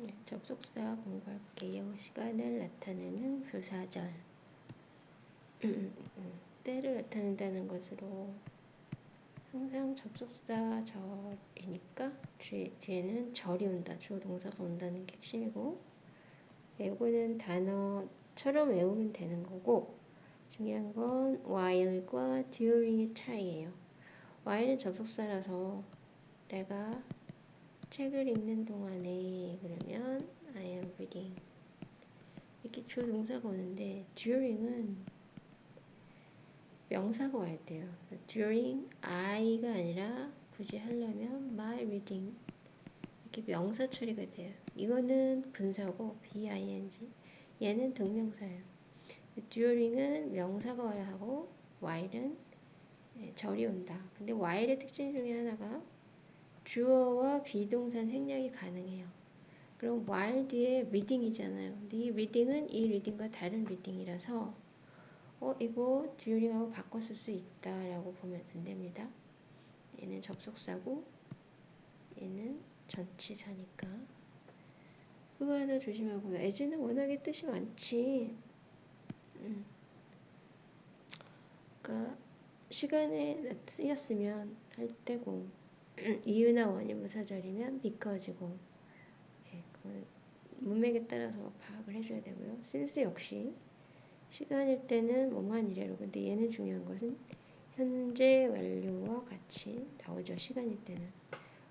네, 접속사 공부할게요. 시간을 나타내는 부사절. 때를 나타낸다는 것으로 항상 접속사 절이니까 뒤에는 절이 온다. 주어 동사가 온다는 게 핵심이고 요거는 단어처럼 외우면 되는 거고 중요한 건 while과 during의 차이예요. while은 접속사라서 내가 책을 읽는 동안에 그러면 I am reading 이렇게 주어 동사가 오는데 during은 명사가 와야 돼요. during I가 아니라 굳이 하려면 my reading 이렇게 명사 처리가 돼요. 이거는 분사고 B-I-N-G 얘는 동명사예요. during은 명사가 와야 하고 while은 네, 절이 온다. 근데 while의 특징 중에 하나가 주어와 비동사 생략이 가능해요. 그럼 while 뒤에 reading이잖아요. 이 reading은 이 reading과 다른 reading이라서 어 이거 during하고 쓸수 있다라고 보면 안 됩니다. 얘는 접속사고 얘는 전치사니까 그거 하나 조심하고요. as는 워낙에 뜻이 많지. 음. 그러니까 시간에 쓰였으면 할 때고 이유나 원인 무사절이면 because고 예, 그건 문맥에 따라서 파악을 해줘야 되고요. since 역시 시간일 때는 뭐뭐한 이래로 근데 얘는 중요한 것은 현재 완료와 같이 나오죠. 시간일 때는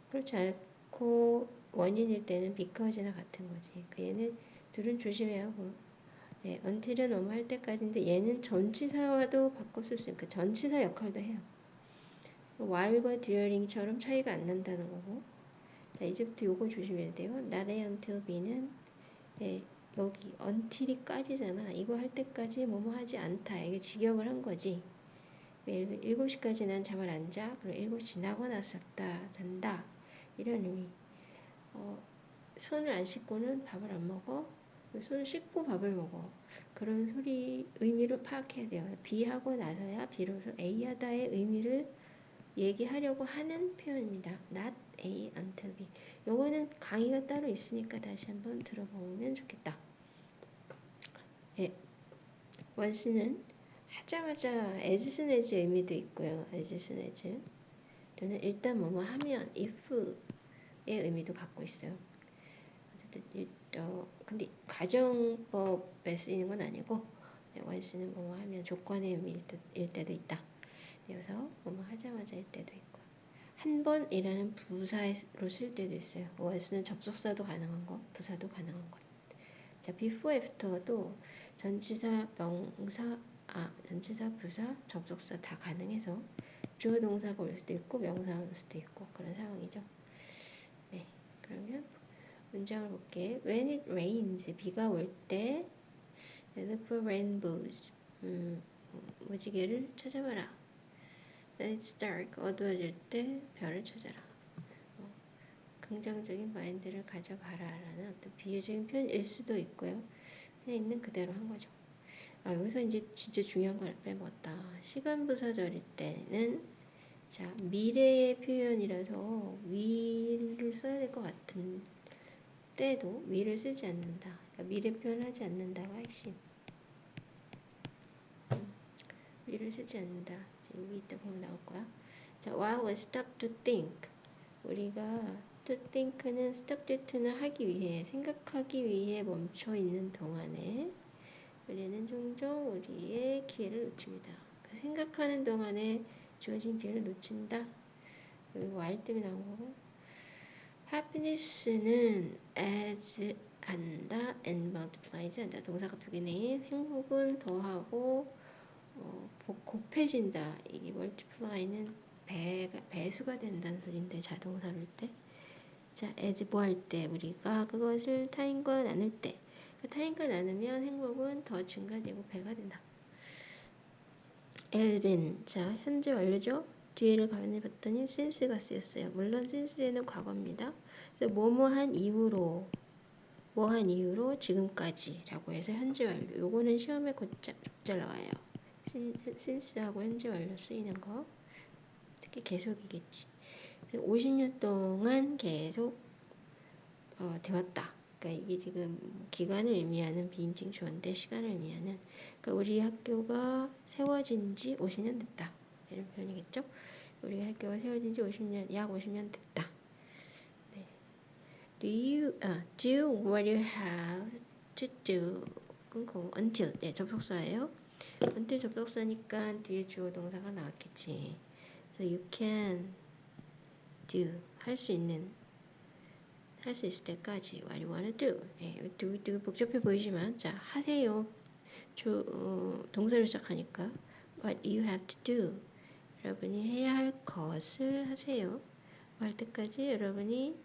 그렇지 않고 원인일 때는 because나 같은 거지. 그 얘는 둘은 조심해야 하고 예, until은 뭐뭐 할 때까지인데 얘는 전치사와도 바꿔 쓸 수 있고 그 전치사 역할도 해요. While과 during처럼 차이가 안 난다는 거고 자 이제부터 요거 조심해야 돼요. not until B는 예, 여기 until이 까지잖아. 이거 할 때까지 뭐뭐 하지 않다. 이게 직역을 한 거지. 예를 들어 7시까지 난 잠을 안 자. 그럼 7시 지나고 났었다. 잔다. 이런 의미. 어, 손을 안 씻고는 밥을 안 먹어. 손을 씻고 밥을 먹어. 그런 소리 의미를 파악해야 돼요. B하고 나서야 비로소 A하다의 의미를 얘기하려고 하는 표현입니다. not A until B. 요거는 강의가 따로 있으니까 다시 한번 들어보면 좋겠다. 예. 원스는 하자마자 as soon as 의미도 있고요. as soon as. 또는 일단 뭐뭐 하면 if의 의미도 갖고 있어요. 어쨌든 어, 근데 가정법에 쓰이는 건 아니고 원스는 뭐뭐 하면 조건의 의미일 때도 있다. 이어서 뭐뭐 하자마자 일 때도 있고 한 번이라는 부사로 쓸 때도 있어요. 원수는 접속사도 가능한 것, 부사도 가능한 것. 자, before, after도 전치사, 명사, 아, 전치사, 부사, 접속사 다 가능해서 주어 동사가 올 수도 있고 명사가 올 수도 있고 그런 상황이죠. 네, 그러면 문장을 볼게. When it rains, 비가 올 때, look for rainbows. 음, 무지개를 찾아봐라. It's dark. 어두워질 때 별을 찾아라. 어, 긍정적인 마인드를 가져봐라. 라는 어떤 비유적인 표현일 수도 있고요. 그냥 있는 그대로 한 거죠. 아, 여기서 이제 진짜 중요한 걸 빼먹었다. 시간 부사절일 때는 자 미래의 표현이라서 위를 써야 될 것 같은 때도 위를 쓰지 않는다. 그러니까 미래 표현하지 않는다가 핵심. 위를 쓰지 않는다. 여기 있다 보면 나올 거야. 자, while stop to think. 우리가 to think는 stop to는 하기 위해, 생각하기 위해 멈춰 있는 동안에 우리는 종종 우리의 기회를 놓칩니다. 그 생각하는 동안에 주어진 기회를 놓친다. 여기 while 때문에 나온 거고. happiness는 as 한다 and multiplies 한다. 동사가 두 개네. 행복은 더하고 어, 곱해진다. 이게 multiply는 배가, 배수가 된다는 소리인데 자동사를 때. 자, as 뭐 할 때 우리가 그것을 타인과 나눌 때. 그 타인과 나누면 행복은 더 증가되고 배가 된다. 엘빈. 자, 현재 완료죠? 뒤에를 가만히 봤더니 since가 쓰였어요. 물론 since는 과거입니다. 그래서 뭐뭐한 이후로 뭐한 이후로 지금까지 라고 해서 현재 완료. 요거는 시험에 곧잘 나와요. 신스하고 현재 완료 쓰이는 거 특히 계속이겠지. 50년 동안 계속 어, 되었다. 그러니까 이게 지금 기간을 의미하는 비인칭 주어인데 시간을 의미하는 그러니까 우리 학교가 세워진 지 50년 됐다. 이런 표현이겠죠? 우리 학교가 세워진 지 50년, 약 50년 됐다. 네. Do you, 아, do what you have to do. 끊고 until, 네, 접속사예요. Until 접속사니까 뒤에 주어 동사가 나왔겠지. So you can do, 할 수 있는 할 수 있을 때까지 what you wanna do. 예, 되게, 되게 복잡해 보이지만 자 하세요. 주 어, 동사를 시작하니까 what you have to do. 여러분이 해야 할 것을 하세요. 할 때까지 여러분이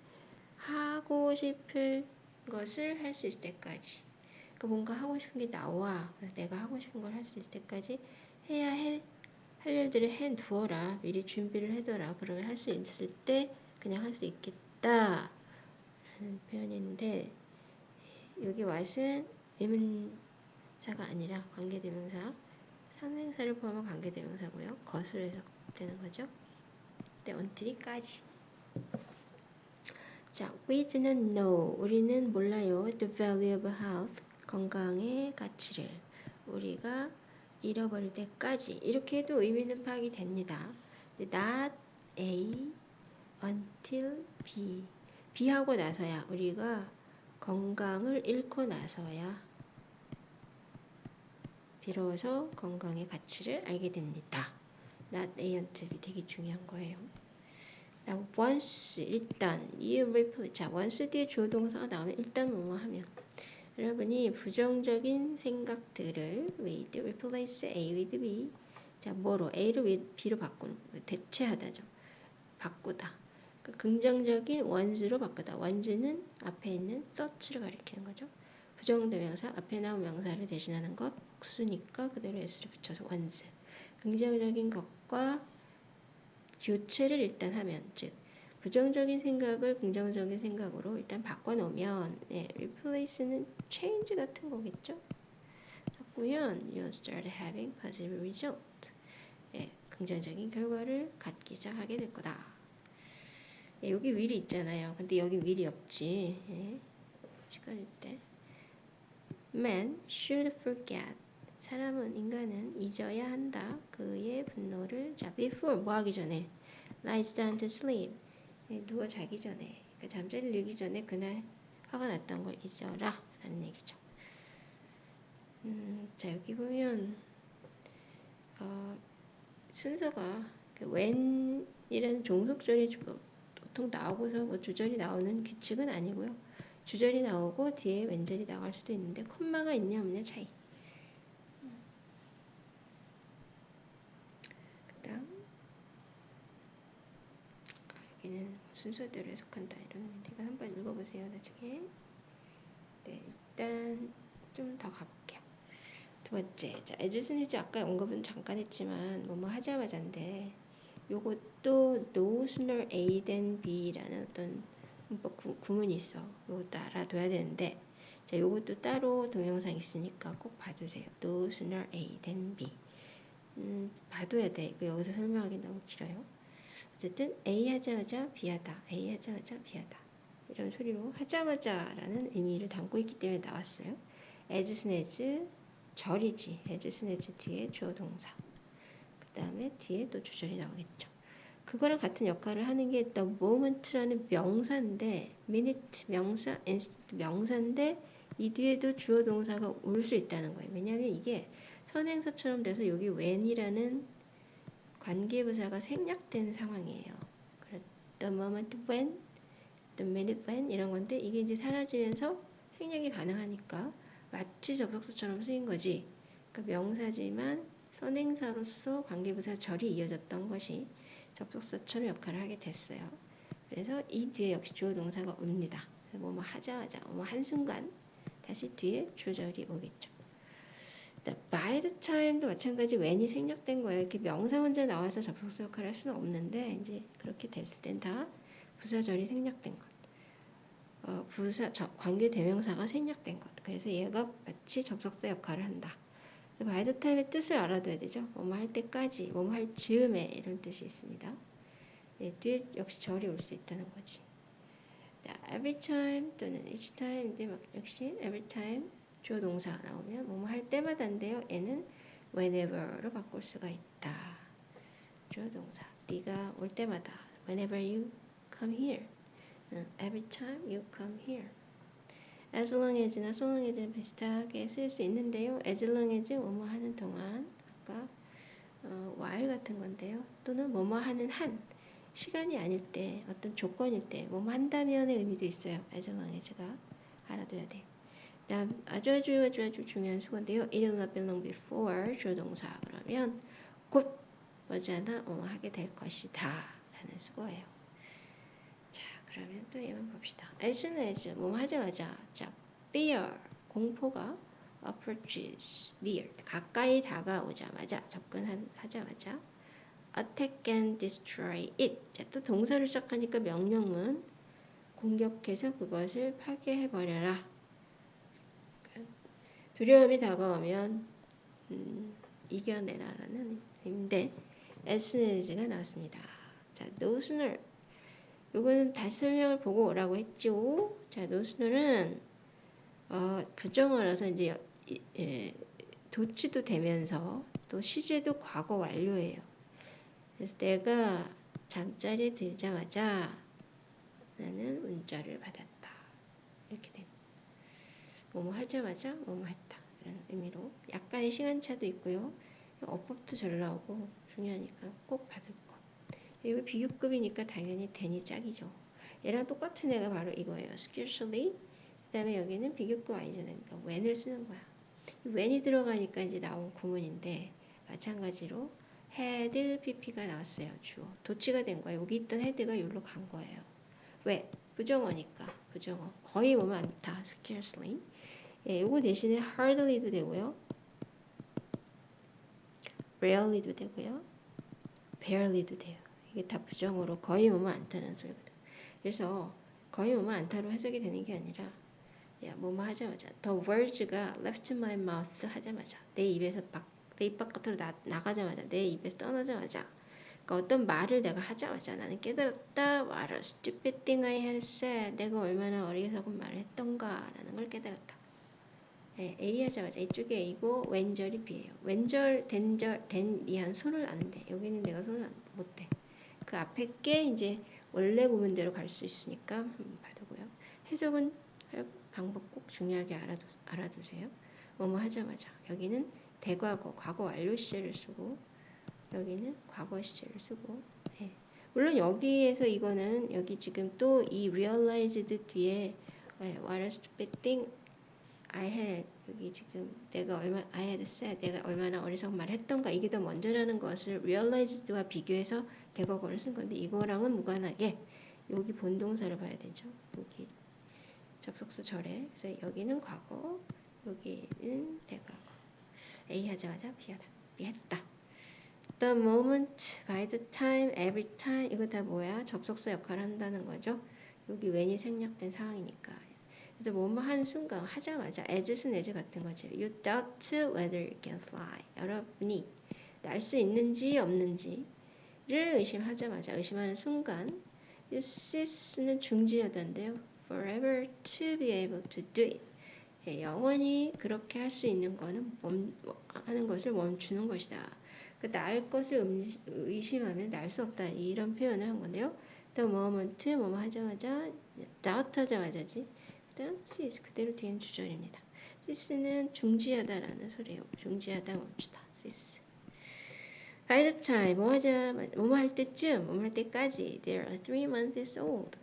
하고 싶을 것을 할 수 있을 때까지. 그러니까 뭔가 하고 싶은 게 나와. 그래서 내가 하고 싶은 걸 할 수 있을 때까지 해야 해. 할 일들을 해 두어라. 미리 준비를 해둬라. 그러면 할 수 있을 때 그냥 할 수 있겠다. 라는 표현인데 여기 what은 의문사가 아니라 관계대명사 상생사를 포함한 관계대명사고요. 것으로 해석되는 거죠. 네, until까지. 자, we do not know. 우리는 몰라요. The value of health. 건강의 가치를. 우리가 잃어버릴 때까지. 이렇게 해도 의미는 파악이 됩니다. not A until B. B하고 나서야 우리가 건강을 잃고 나서야 비로소 건강의 가치를 알게 됩니다. not A until B 되게 중요한 거예요. Once 일단 you replace 자 once 뒤에 주어 동사가 나오면 일단 뭐뭐 하면 여러분이 부정적인 생각들을 with replace A with B 자 뭐로 A를 with B로 바꾸는 대체하다죠. 바꾸다. 그 긍정적인 원즈로 바꾸다. 원즈는 앞에 있는 thought를 가리키는 거죠. 부정대명사 앞에 나온 명사를 대신하는 것 복수니까 그대로 s를 붙여서 원즈. 긍정적인 것과 교체를 일단 하면 즉 부정적인 생각을 긍정적인 생각으로 일단 바꿔놓으면 예, replace는 change 같은 거겠죠. 바꾸면 you start having positive result. 예, 긍정적인 결과를 갖기 시작하게 될 거다. 예, 여기 will이 있잖아요. 근데 여기 will이 없지. 예, 시간일 때. Man should forget. 사람은 인간은 잊어야 한다. 그의 분노를 자 before 뭐 하기 전에 lies down to sleep. 예, 누워 자기 전에 그러니까 잠자리 들기 전에 그날 화가 났던 걸 잊어라 라는 얘기죠. 음, 자 여기 보면 어, 순서가 그 when이라는 종속절이 보통 나오고서 뭐 주절이 나오는 규칙은 아니고요. 주절이 나오고 뒤에 왼절이 나갈 수도 있는데 콤마가 있냐 없냐 차이. 그다음 여기는 순서대로 해석한다 이런 문제가 한번 읽어보세요 나중에. 네 일단 좀 더 가볼게요. 두 번째, 자 에즈스니즈 아까 언급은 잠깐 했지만 뭐뭐 하자마자인데 요것도 no sooner A than B라는 어떤 문법 구, 구문이 있어. 요것도 알아둬야 되는데 자 요것도 따로 동영상 있으니까 꼭 봐주세요. no sooner A than B. 음, 봐둬야 돼. 이거 여기서 설명하기 너무 길어요. 어쨌든 A 하자마자 B 하다. A 하자마자 B 하다. 이런 소리로 하자마자라는 의미를 담고 있기 때문에 나왔어요. as soon as 절이지. as soon as 뒤에 주어 동사. 그 다음에 뒤에 또 주절이 나오겠죠. 그거랑 같은 역할을 하는 게 the moment라는 명사인데 minute 명사, instant 명사인데 이 뒤에도 주어 동사가 올 수 있다는 거예요. 왜냐하면 이게 선행사처럼 돼서 여기 when이라는 관계부사가 생략된 상황이에요. the moment when, the minute when 이런 건데 이게 이제 사라지면서 생략이 가능하니까 마치 접속사처럼 쓰인 거지. 그러니까 명사지만 선행사로서 관계부사 절이 이어졌던 것이 접속사처럼 역할을 하게 됐어요. 그래서 이 뒤에 역시 주어 동사가 옵니다. 뭐뭐 하자마자 뭐 한순간 다시 뒤에 주절이 오겠죠. By the time도 마찬가지 when이 생략된 거예요. 이렇게 명사 혼자 나와서 접속사 역할을 할 수는 없는데 이제 그렇게 됐을 땐 다 부사절이 생략된 것. 어, 부사 저, 관계 대명사가 생략된 것. 그래서 얘가 마치 접속사 역할을 한다. by the time의 뜻을 알아둬야 되죠. 뭐뭐 할 때까지, 뭐뭐 할 즈음에 이런 뜻이 있습니다. 예, 뒤에 역시 절이 올 수 있다는 거지. every time 또는 each time인데 막 역시 every time 주어 동사 나오면 뭐뭐 할 때마다인데요. 얘는 whenever로 바꿀 수가 있다. 주어 동사. 네가 올 때마다 whenever you come here. every time you come here. as long as나 so long as는 비슷하게 쓸 수 있는데요. as long as 뭐뭐 하는 동안 아까 어, while 같은 건데요. 또는 뭐뭐 하는 한 시간이 아닐 때 어떤 조건일 때 뭐뭐 한다면의 의미도 있어요. as long as가 알아둬야 돼. 다음 아주 아주 아주 아주 중요한 수건데요. It will not before 주동사 그러면 곧 머지않아 어, 하게 될 것이다 라는 수거예요. 자 그러면 또 얘만 봅시다. as soon as 뭐 하자마자 자 fear 공포가 approaches near 가까이 다가오자마자 접근하자마자 attack and destroy it 자, 또 동사를 시작하니까 명령은 공격해서 그것을 파괴해버려라 두려움이 다가오면 음, 이겨내라라는 의미인데 에스네즈가 나왔습니다. 자, 노스널 요거는 다시 설명을 보고 오라고 했죠. 자, 노스널은 어, 부정어라서 이제 예, 도치도 되면서 또 시제도 과거 완료예요. 그래서 내가 잠자리에 들자마자 나는 문자를 받았다. 뭐뭐 하자마자 뭐뭐 했다. 이런 의미로 약간의 시간차도 있고요. 어법도 잘 나오고 중요하니까 꼭 받을 거. 이거 비교급이니까 당연히 대니 짝이죠. 얘랑 똑같은 애가 바로 이거예요. scarcely. 그 다음에 여기는 비교급 아니잖아요. 그러니까 when을 쓰는 거야. when이 들어가니까 이제 나온 구문인데 마찬가지로 had pp가 나왔어요. 주어. 도치가 된 거야. 여기 있던 head가 여기로 간 거예요. 왜? 부정어니까. 부정어. 거의 뭐면 않다. scarcely. 예, 이거 대신에 hardly도 되고요. rarely도 되고요. barely도 돼요. 이게 다 부정으로 거의 뭐뭐 않다는 소리거든. 그래서 거의 뭐뭐 않다로 해석이 되는 게 아니라 야 뭐뭐 하자마자 the words가 left my mouth 하자마자 내 입에서 밖, 내 입 바깥으로 나, 나가자마자 내 입에서 떠나자마자 그러니까 어떤 말을 내가 하자마자 나는 깨달았다 what a stupid thing I had said 내가 얼마나 어리석은 말을 했던가라는 걸 깨달았다 네, A 하자마자 이쪽에 A고 왼절이 B예요. 왼절, 된절, 된 이한 손을 안 대. 여기는 내가 손을 안, 못 대. 그 앞에 게 이제 원래 구문대로 갈 수 있으니까 받으고요. 해석은 할 방법 꼭 중요하게 알아두, 알아두세요. 뭐뭐 하자마자 여기는 대과거, 과거 완료 시제를 쓰고 여기는 과거 시제를 쓰고 네. 물론 여기에서 이거는 여기 지금 또 이 realized 뒤에 네, what a stupid thing I had 여기 지금 내가 얼마 I had said 내가 얼마나 어리석은 말을 했던가 이게 더 먼저라는 것을 realized와 비교해서 대거거를 쓴 건데 이거랑은 무관하게 여기 본동사를 봐야 되죠. 여기 접속사 절에 그래서 여기는 과거 여기는 대과거 A 하자마자 B하다 B했다 The moment, by the time, every time 이거 다 뭐야? 접속사 역할을 한다는 거죠. 여기 when이 생략된 상황이니까 그래서 뭐뭐 하는 순간 하자마자 as은 as 같은 거죠. You doubt whether you can fly. 여러분이 날 수 있는지 없는지를 의심하자마자 의심하는 순간 you cease는 중지하던데요. Forever to be able to do it. 예, 영원히 그렇게 할 수 있는 거는 멈, 하는 것을 멈추는 것이다. 그날 것을 의심하면 날 수 없다. 이런 표현을 한 건데요. The moment 뭐뭐 하자마자 doubt 하자마자지. 그다음 cease 그대로 뒤엔 주절입니다. cease는 중지하다라는 소리예요. 중지하다 멈추다. cease. By the time 뭐 하자 뭐뭐 할 때쯤 뭐뭐 할 때까지 they are three months old.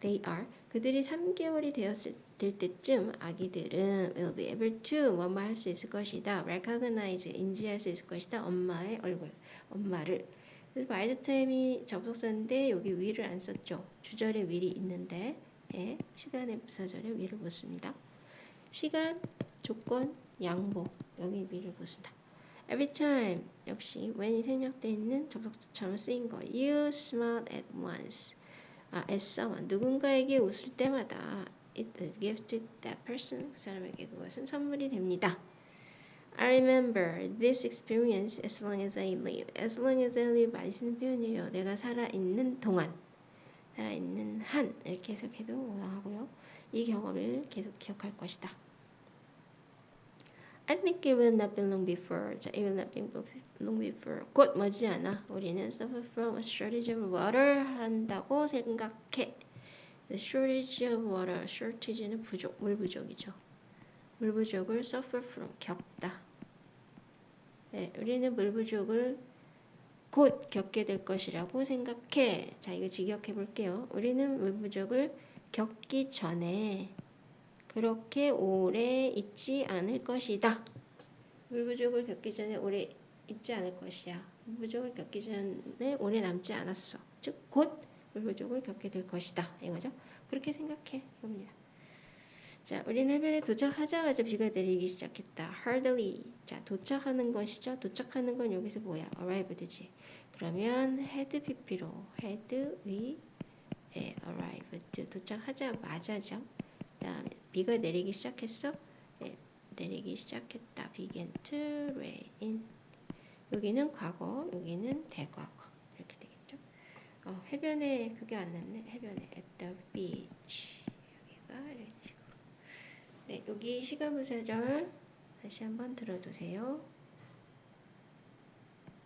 They are 그들이 3개월이 되었을 될 때쯤 아기들은 will be able to 뭐뭐 할 수 있을 것이다. recognize 인지할 수 있을 것이다. 엄마의 얼굴, 엄마를. 그래서 by the time이 접속사인데 여기 위를 안 썼죠. 주절에 위이 있는데 예, 시간의 부사절에 위를 묻습니다. 시간, 조건, 양보 여기 위를 묻습니다. Every time 역시 when이 생략되어 있는 접속사처럼 쓰인 거. You smile at once. 아, at someone 누군가에게 웃을 때마다 it is gifted that person 그 사람에게 그것은 선물이 됩니다. I remember this experience as long as I live. As long as I live 쓰는 표현이에요. 내가 살아 있는 동안. 살아있는 한 이렇게 해석해도 무방하고요. 이 경험을 계속 기억할 것이다. I think it will not be long before. 자, it will not be long before. 곧 머지않아 우리는 suffer from a shortage of water 한다고 생각해. The shortage of water, shortage는 부족, 물 부족이죠. 물 부족을 suffer from 겪다. 네, 우리는 물 부족을 곧 겪게 될 것이라고 생각해. 자, 이거 직역해 볼게요. 우리는 물 부족을 겪기 전에 그렇게 오래 있지 않을 것이다. 물 부족을 겪기 전에 오래 있지 않을 것이야. 물 부족을 겪기 전에 오래 남지 않았어. 즉, 곧 물 부족을 겪게 될 것이다. 이거죠. 그렇게 생각해. 이겁니다. 자, 우리는 해변에 도착하자마자 비가 내리기 시작했다. hardly. 자, 도착하는 것이죠. 도착하는 건 여기서 뭐야? arrived지. 그러면 had pp로 had we 예, arrived. 도착하자마자죠. 그다음에 비가 내리기 시작했어. 예, 내리기 시작했다. began to rain. 여기는 과거, 여기는 대과거. 이렇게 되겠죠. 어, 해변에 그게 안 났네. 해변에 at the beach. 여기가. 네, 여기 시간부사절 다시 한번 들어두세요.